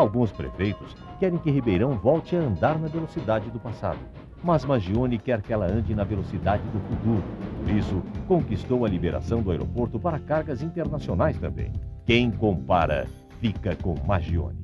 Alguns prefeitos querem que Ribeirão volte a andar na velocidade do passado. Mas Magione quer que ela ande na velocidade do futuro. Por isso, conquistou a liberação do aeroporto para cargas internacionais também. Quem compara, fica com Magione.